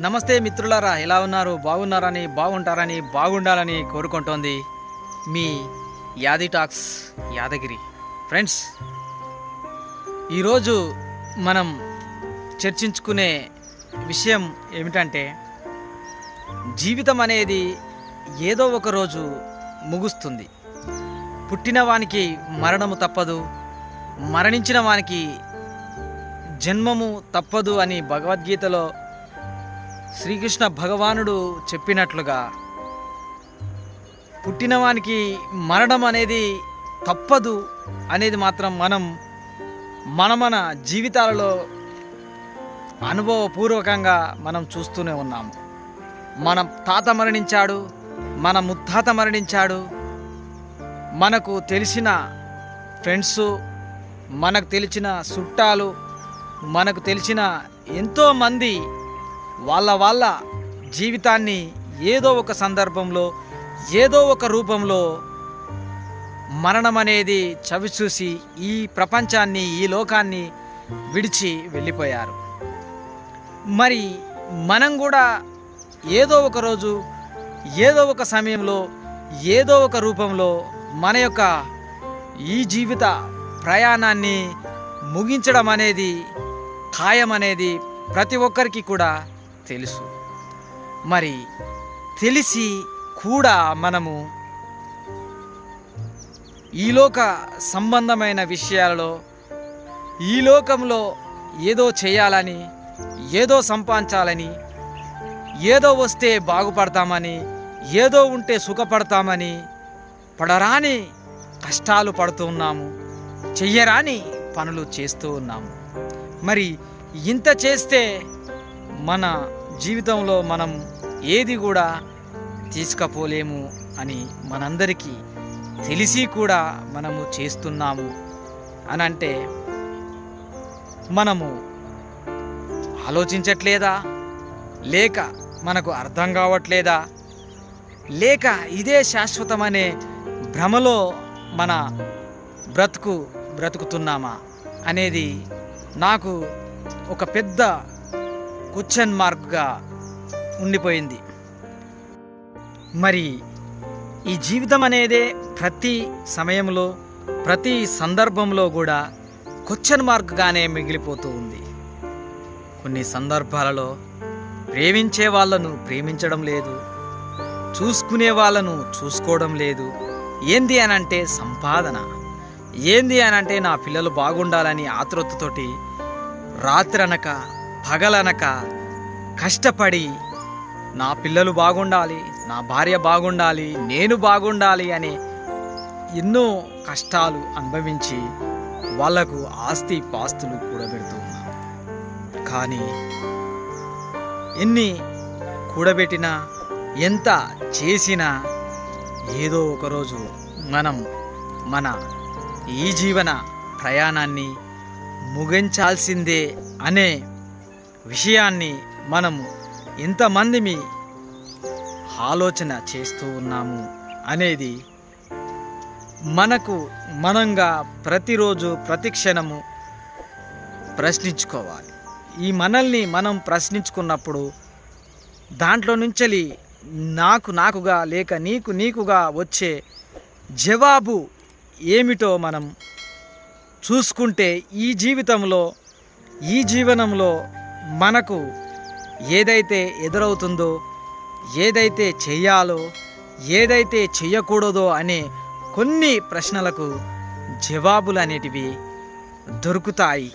నమస్తే మిత్రులారా ఎలా ఉన్నారు? బాగున్నారని బాగుంటారని బాగుండాలని కోరుకుంటోంది మీ యాది టాక్స్ యాదగిరి. ఫ్రెండ్స్ ఈరోజు మనం చర్చించుకునే విషయం ఏమిటంటే జీవితం అనేది ఏదో ఒక రోజు ముగుస్తుంది. పుట్టిన వానికి మరణము తప్పదు మరణించిన వానికి జన్మము తప్పదు అని భగవద్గీతలో శ్రీకృష్ణ భగవానుడు చెప్పినట్లుగా పుట్టినవానికి మరణం అనేది తప్పదు అనేది మాత్రం మనం మన మన జీవితాలలో అనుభవపూర్వకంగా మనం చూస్తూనే ఉన్నాము మన తాత మరణించాడు మన ముత్తాత మరణించాడు మనకు తెలిసిన ఫ్రెండ్స్ మనకు తెలిసిన చుట్టాలు మనకు తెలిసిన ఎంతోమంది వాళ్ళ వాళ్ళ జీవితాన్ని ఏదో ఒక సందర్భంలో ఏదో ఒక రూపంలో మరణం అనేది చవిచూసి ఈ ప్రపంచాన్ని ఈ లోకాన్ని విడిచి వెళ్ళిపోయారు. మరి మనం కూడా ఏదో ఒక రోజు ఏదో ఒక సమయంలో ఏదో ఒక రూపంలో మన యొక్క ఈ జీవిత ప్రయాణాన్ని ముగించడం అనేది ఖాయం అనేది ప్రతి ఒక్కరికి కూడా తెలుసు. మరి తెలిసి కూడా మనము ఈ లోక సంబంధమైన విషయాలలో ఈ లోకంలో ఏదో చేయాలని ఏదో సంపాదించాలని ఏదో వస్తే బాగుపడతామని ఏదో ఉంటే సుఖపడతామని పడరాని కష్టాలు పడుతూ ఉన్నాము. చెయ్యరాని పనులు చేస్తూ ఉన్నాము. మరి ఇంత చేస్తే మన జీవితంలో మనం ఏది కూడా తీసుకపోలేము అని మనందరికీ తెలిసి కూడా మనము చేస్తున్నాము అని అంటే మనము ఆలోచించట్లేదా? లేక మనకు అర్థం కావట్లేదా? లేక ఇదే శాశ్వతమనే భ్రమలో మన బ్రతుకు బ్రతుకుతున్నామా? అనేది నాకు ఒక పెద్ద క్వశ్చన్ మార్క్గా ఉండిపోయింది. మరి ఈ జీవితం అనేదే ప్రతి సమయంలో ప్రతి సందర్భంలో కూడా క్వశ్చన్ మార్క్గానే మిగిలిపోతూ ఉంది. కొన్ని సందర్భాలలో ప్రేమించే వాళ్ళను ప్రేమించడం లేదు చూసుకునే వాళ్ళను చూసుకోవడం లేదు. ఏంది అని అంటే సంపాదన ఏంది అని అంటే నా పిల్లలు బాగుండాలని ఆతృతతోటి రాత్రనక పగలనక కష్టపడి నా పిల్లలు బాగుండాలి నా భార్య బాగుండాలి నేను బాగుండాలి అని ఎన్నో కష్టాలు అనుభవించి వాళ్ళకు ఆస్తి పాస్తులు కూడబెడుతూ ఉన్నాం కానీ ఎన్ని కూడబెట్టినా ఎంత చేసినా ఏదో ఒకరోజు మనం మన ఈ జీవన ప్రయాణాన్ని ముగించాల్సిందే అనే విషయాన్ని మనము ఇంతమంది మీ ఆలోచన చేస్తూ ఉన్నాము అనేది మనకు మనంగా ప్రతిరోజు ప్రతిక్షణము ప్రశ్నించుకోవాలి. ఈ మనల్ని మనం ప్రశ్నించుకున్నప్పుడు దాంట్లో నుంచి నాకు నాకుగా లేక నీకు నీకుగా వచ్చే జవాబు ఏమిటో మనం చూసుకుంటే ఈ జీవితంలో ఈ జీవనంలో మనకు ఏదైతే ఎదురవుతుందో ఏదైతే చేయాలో ఏదైతే చేయకూడదో అనే కొన్ని ప్రశ్నలకు జవాబులు అనేటివి దొరుకుతాయి.